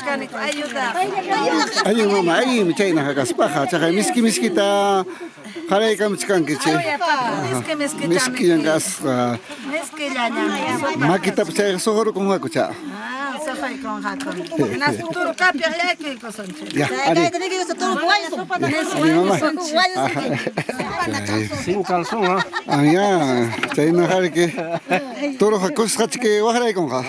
Ayo, ayuda. Mama, ayo mencari nak kasih paha. Cakap miski miskita, haray kam chkan kiche. Miski miski miski yang kas. Miski jangan. Mak kita percaya sokor sohoro kung hakucha. sohoro kung hakucha. Nas turu kapya yaki sanci. Ya, ari. Turu guayo. Turu guayo. Sin calzón, ah. Ah ya, chay na haray ke. Toro hakos hachike waharay kong ka.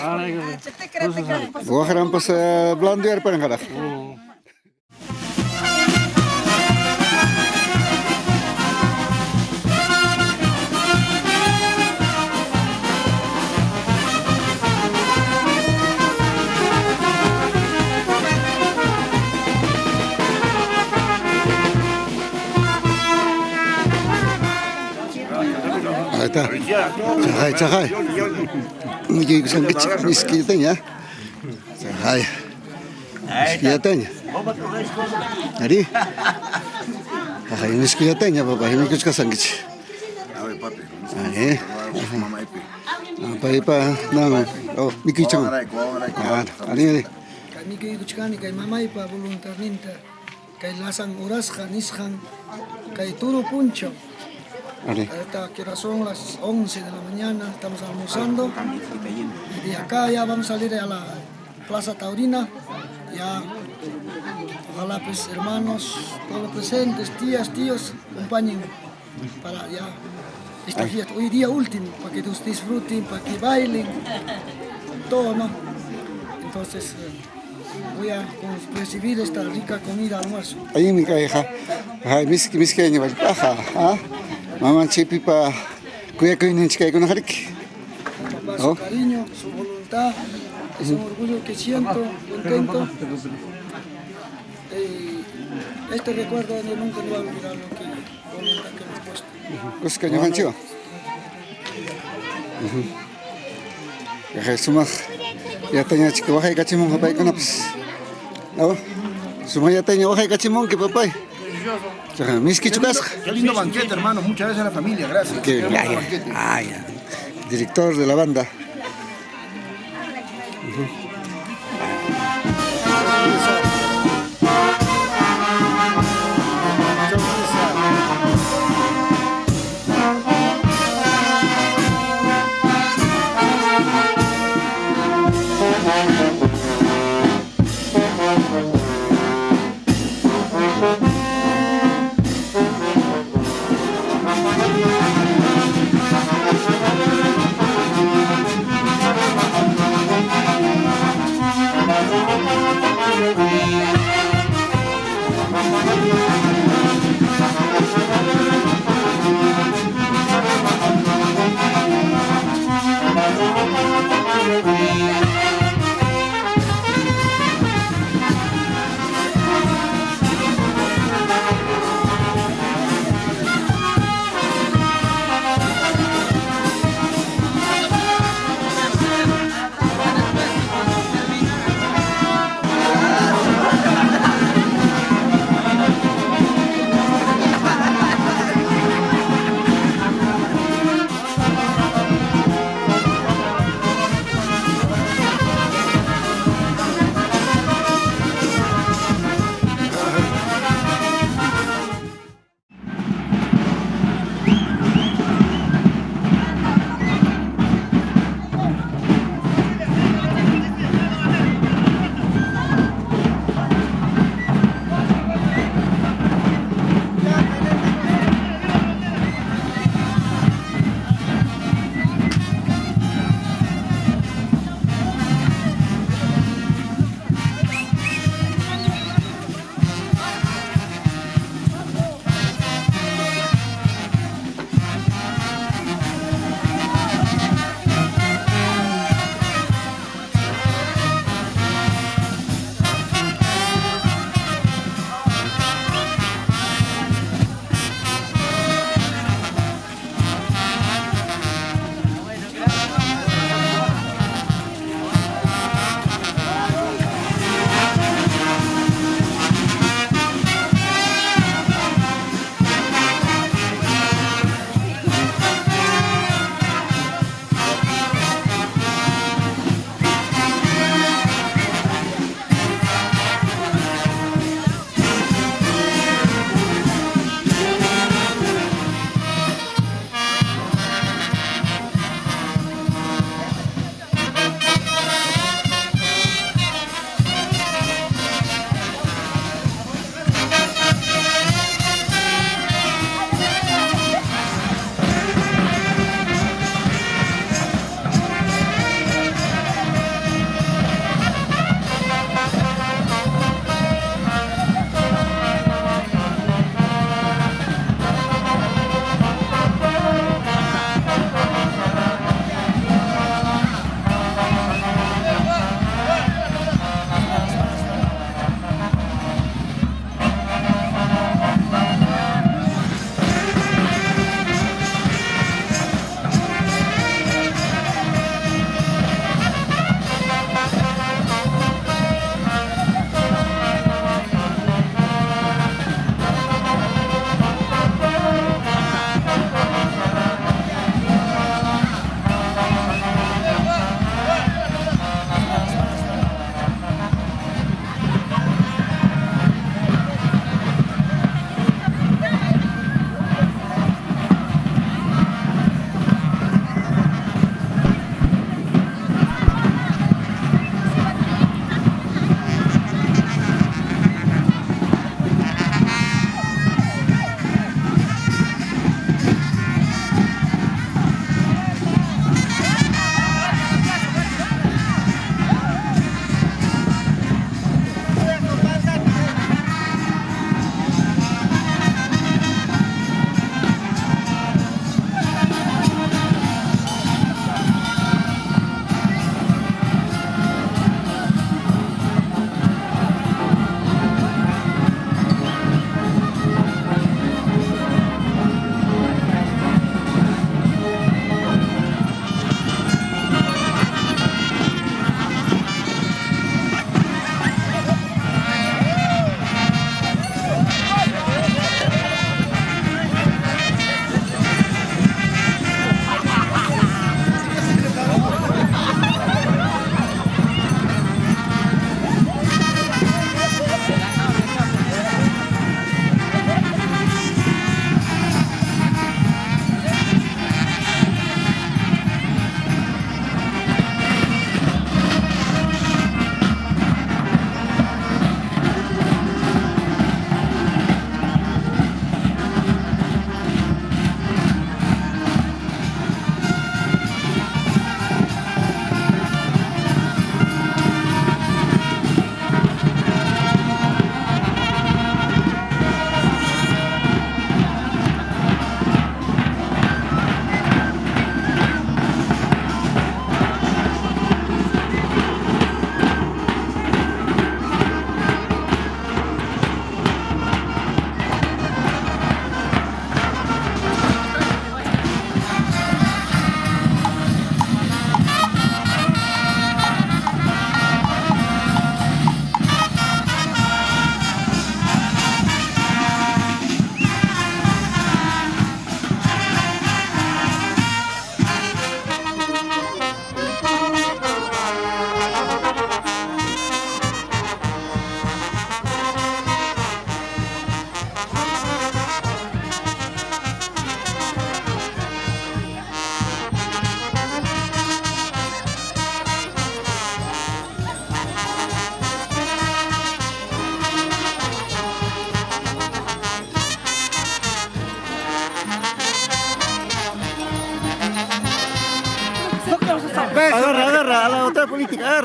Waharan pas blando yar parang kada. Ahí está. Chajay, mungkin Mugi kusan kich miskita ya. Chajay. Miskita ya. Ari. Chajay miskita ya papá, hino kich kasan kich. Apa ipa nada. Oh, miki chan. Ari, ari. Miki kuchkani kay mamá ipa voluntarninta. Kay lasan urasqa nisqan kay turu puncho. Ahorita que son las 11 de la mañana, estamos almorzando. Y de acá ya vamos a salir a la Plaza Taurina. Ya, ojalá pues hermanos, todos presentes, tías, tíos, acompañen para ya esta fiesta. Hoy día último, para que ustedes disfruten, para que bailen, todo, ¿no? Entonces, eh, voy a recibir esta rica comida almuerzo. Ay mi ha. Ay miski miski niya ba? Aha. Ha? Mama chipi pa kuya kuya nin chikay ko na harik. papá, Oh. su cariño, su voluntad, es un orgullo que siento, contento. Eh, este recuerdo yo nunca lo voy a olvidar lo que voluntad que me he puesto. Chika wakay kachimong kapay ko naps. Oh. Niya wakay kachimong ki papay. Qué lindo banquete, hermano. Muchas gracias a la familia, gracias. Qué hermoso banquete. director de la banda.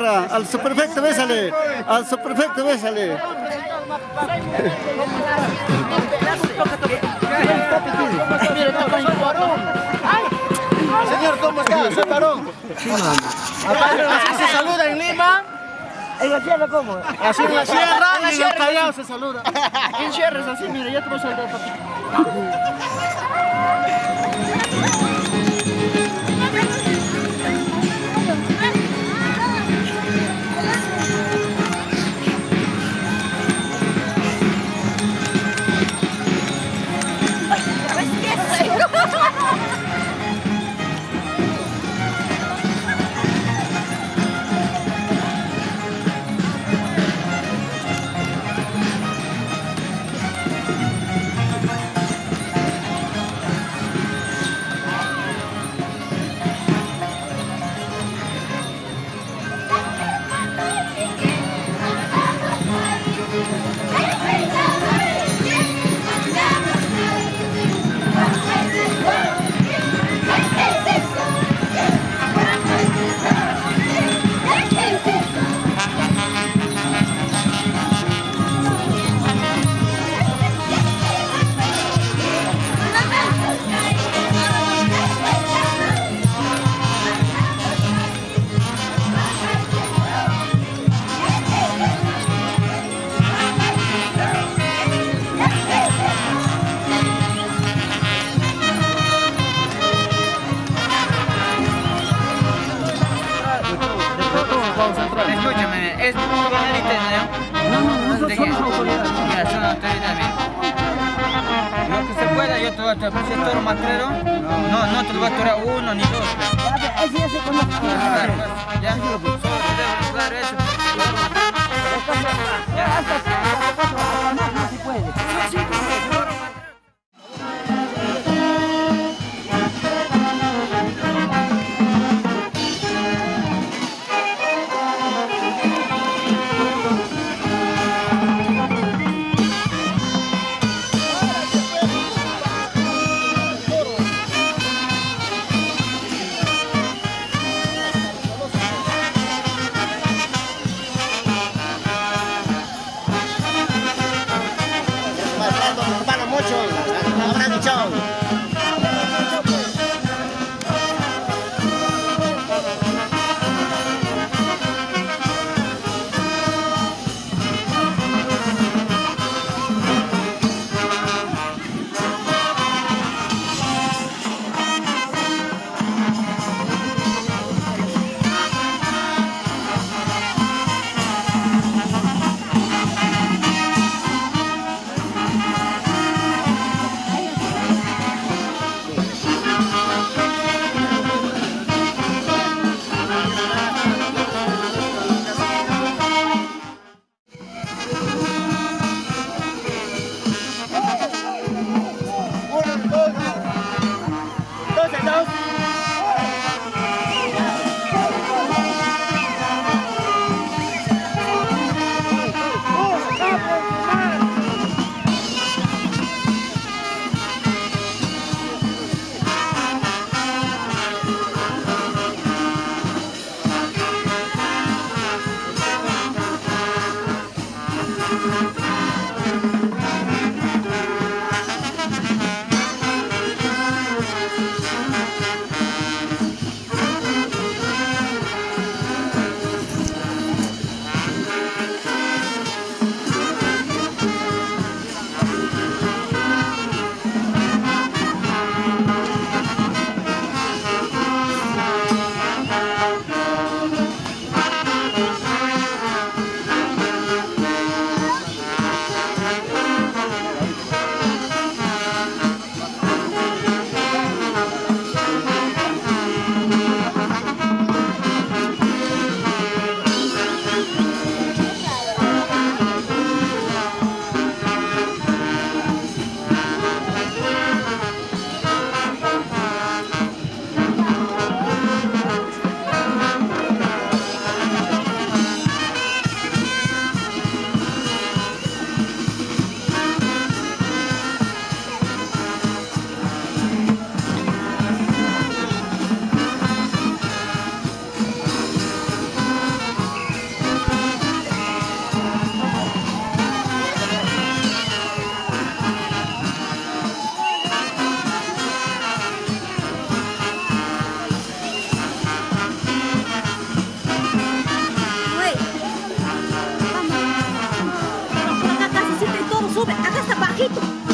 Al subprefecto, bésale. Al subprefecto, bésale. Señor, ¿cómo está? Soy varón. Así se saluda en Lima. ¿En la tierra cómo? Así en la sierra y en el Callao se saluda. En sierra es así, mira, ya te voy a saludar, papi. Voy a. No, no te lo voy a torar uno ni dos. Ese ya se conoce. Pues, ya. Solo claro eso. Ya. No se puede. Bye.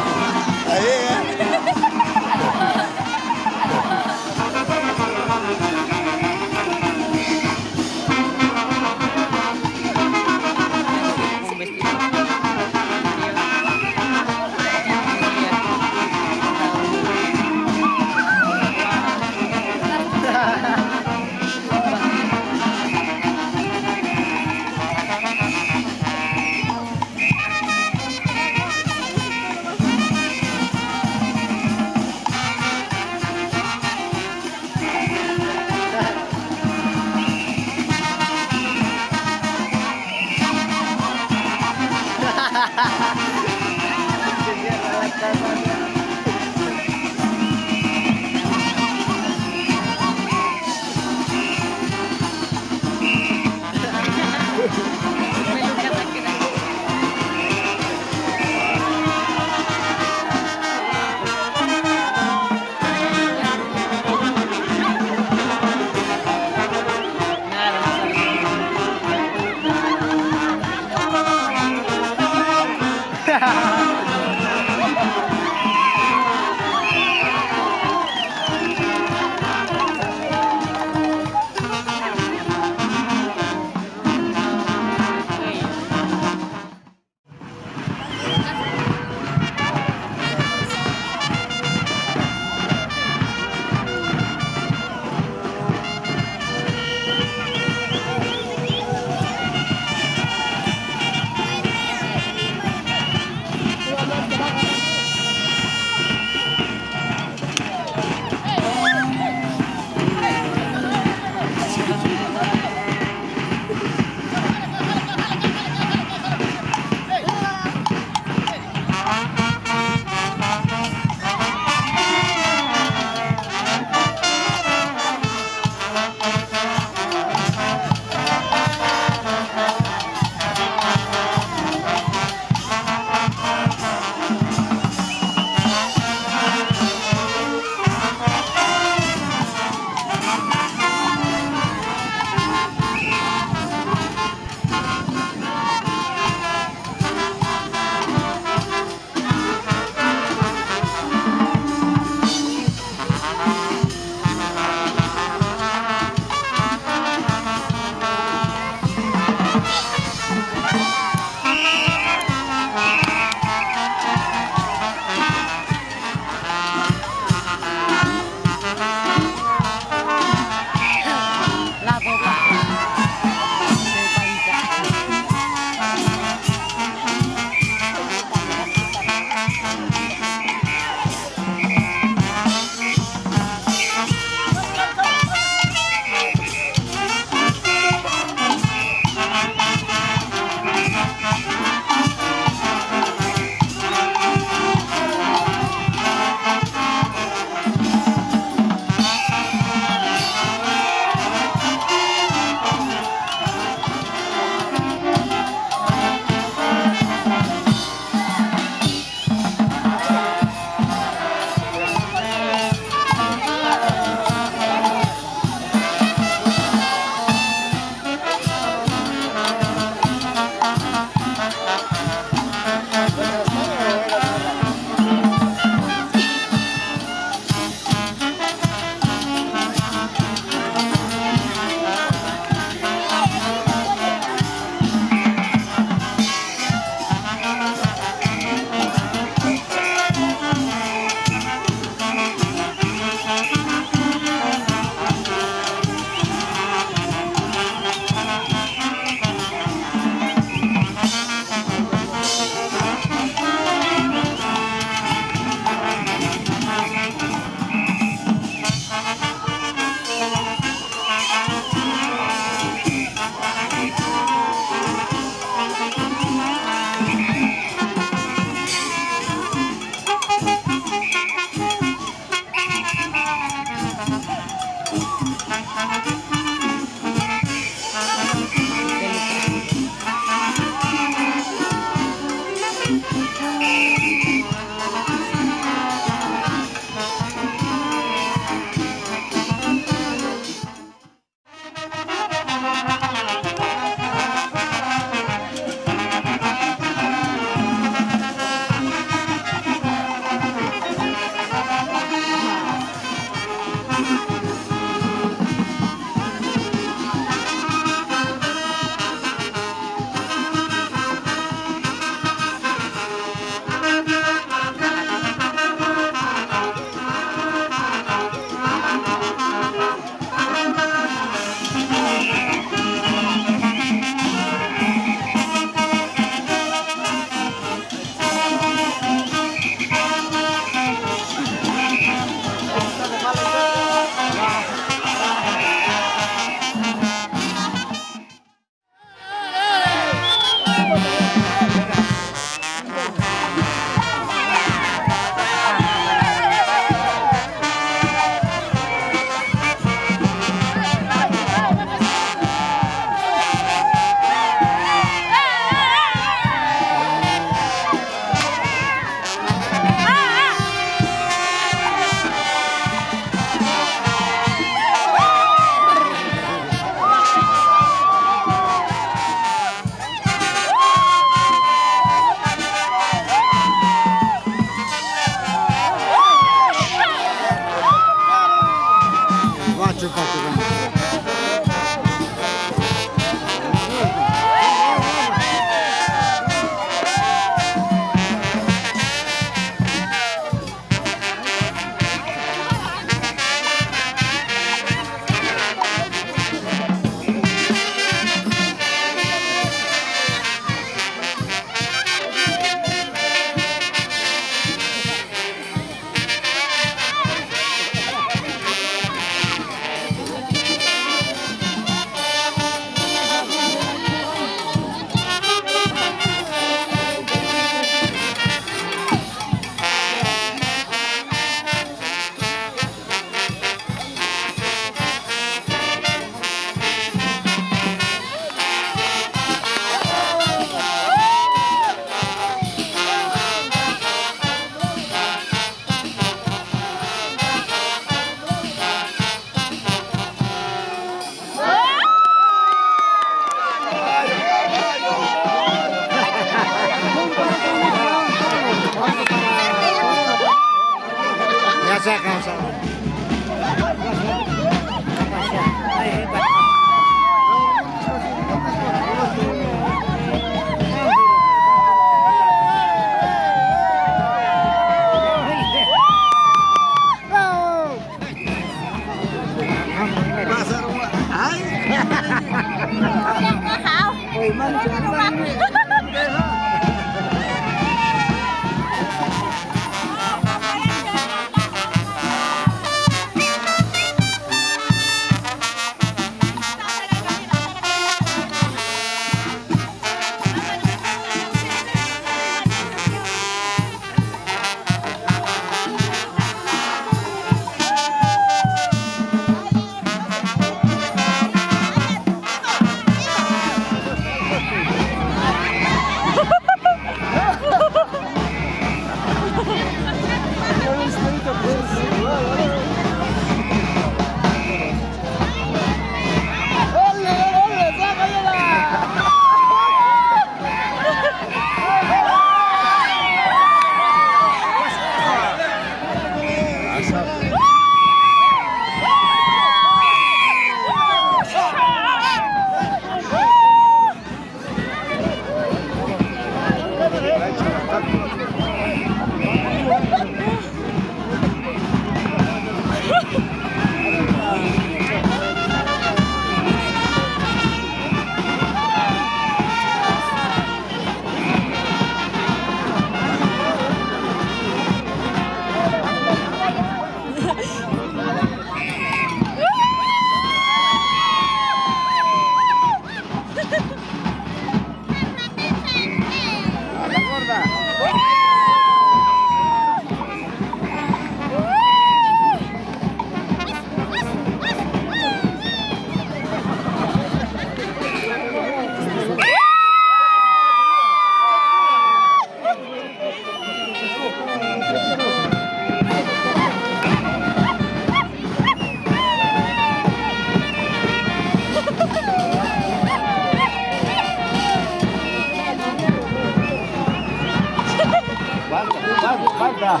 バカ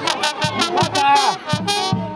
バカ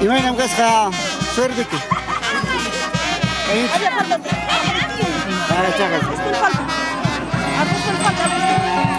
Imagina que está suerte aquí. Ahí. Ahora chagas. Apóstol falta. Apóstol falta.